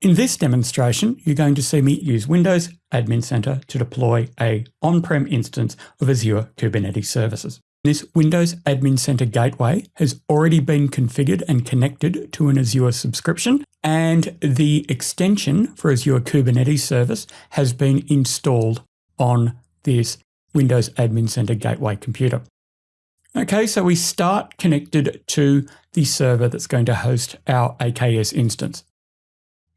In this demonstration, you're going to see me use Windows Admin Center to deploy a on-prem instance of Azure Kubernetes services. This Windows Admin Center gateway has already been configured and connected to an Azure subscription, and the extension for Azure Kubernetes service has been installed on this Windows Admin Center gateway computer. Okay, so we start connected to the server that's going to host our AKS instance.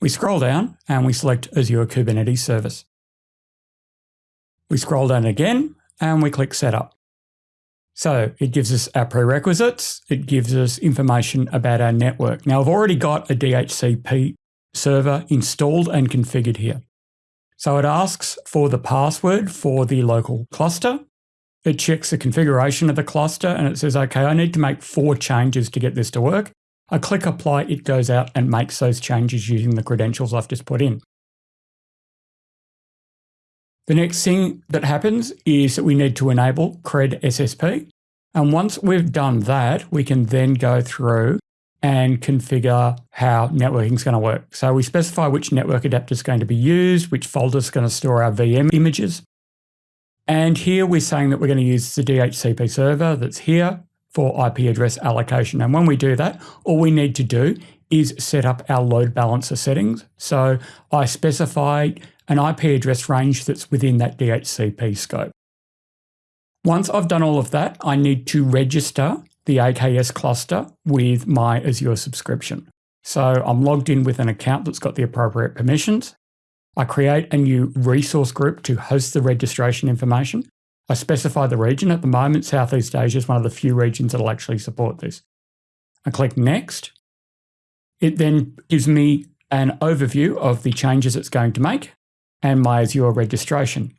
We scroll down and we select Azure Kubernetes Service. We scroll down again and we click Setup. So it gives us our prerequisites. It gives us information about our network. Now I've already got a DHCP server installed and configured here. So it asks for the password for the local cluster. It checks the configuration of the cluster and it says, okay, I need to make four changes to get this to work. I click apply, it goes out and makes those changes using the credentials I've just put in. The next thing that happens is that we need to enable CredSSP. And once we've done that, we can then go through and configure how networking is going to work. So we specify which network adapter is going to be used, which folder is going to store our VM images. And here we're saying that we're going to use the DHCP server that's here for IP address allocation. And when we do that, all we need to do is set up our load balancer settings. So I specify an IP address range that's within that DHCP scope. Once I've done all of that, I need to register the AKS cluster with my Azure subscription. So I'm logged in with an account that's got the appropriate permissions. I create a new resource group to host the registration information. I specify the region. At the moment, Southeast Asia is one of the few regions that will actually support this. I click Next. It then gives me an overview of the changes it's going to make and my Azure registration.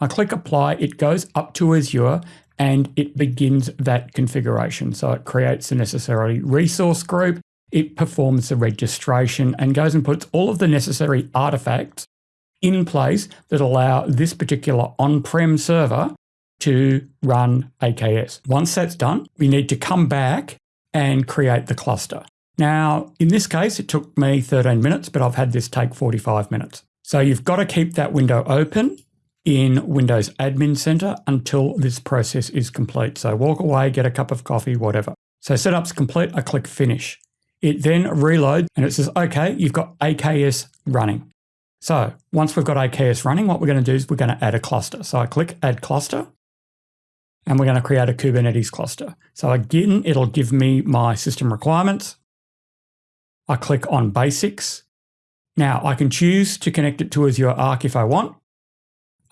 I click Apply. It goes up to Azure and it begins that configuration. So it creates the necessary resource group, it performs the registration and goes and puts all of the necessary artifacts in place that allow this particular on-prem server to run AKS. Once that's done, we need to come back and create the cluster. Now, in this case, it took me 13 minutes, but I've had this take 45 minutes. So you've got to keep that window open in Windows Admin Center until this process is complete. So walk away, get a cup of coffee, whatever. So setup's complete, I click finish. It then reloads and it says, okay, you've got AKS running. So once we've got AKS running, what we're going to do is we're going to add a cluster. So I click add cluster and we're going to create a Kubernetes cluster. So again, it'll give me my system requirements. I click on basics. Now I can choose to connect it to Azure Arc if I want.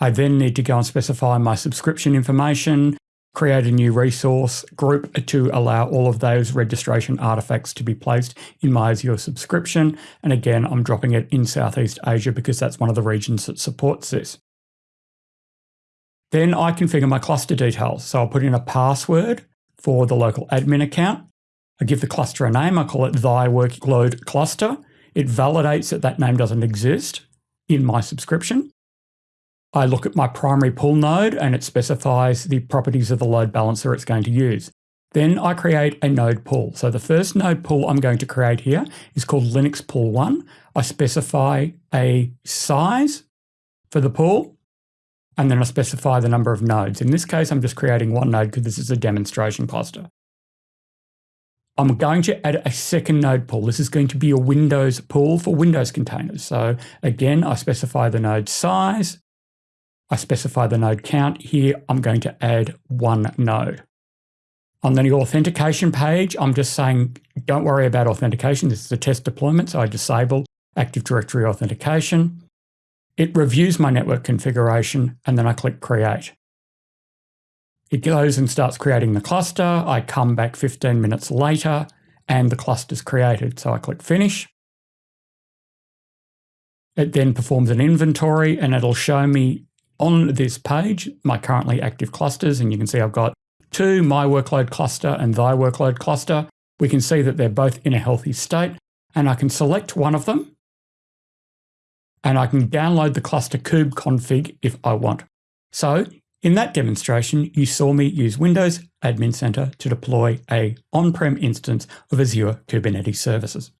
I then need to go and specify my subscription information, create a new resource group to allow all of those registration artifacts to be placed in my Azure subscription. And again, I'm dropping it in Southeast Asia because that's one of the regions that supports this. Then I configure my cluster details. So I'll put in a password for the local admin account. I give the cluster a name. I call it thy workload cluster. It validates that that name doesn't exist in my subscription. I look at my primary pool node and it specifies the properties of the load balancer it's going to use. Then I create a node pool. So the first node pool I'm going to create here is called Linux Pool 1. I specify a size for the pool, and then I specify the number of nodes. In this case, I'm just creating one node because this is a demonstration cluster. I'm going to add a second node pool. This is going to be a Windows pool for Windows containers. So again, I specify the node size, I specify the node count. Here, I'm going to add one node. On the authentication page, I'm just saying, don't worry about authentication. This is a test deployment, so I disable Active Directory authentication. It reviews my network configuration, and then I click Create. It goes and starts creating the cluster. I come back 15 minutes later, and the cluster's created. So I click Finish. It then performs an inventory, and it'll show me on this page, my currently active clusters, and you can see I've got two, my workload cluster and thy workload cluster. We can see that they're both in a healthy state, and I can select one of them, and I can download the cluster kube config if I want. So in that demonstration, you saw me use Windows Admin Center to deploy a on-prem instance of Azure Kubernetes services.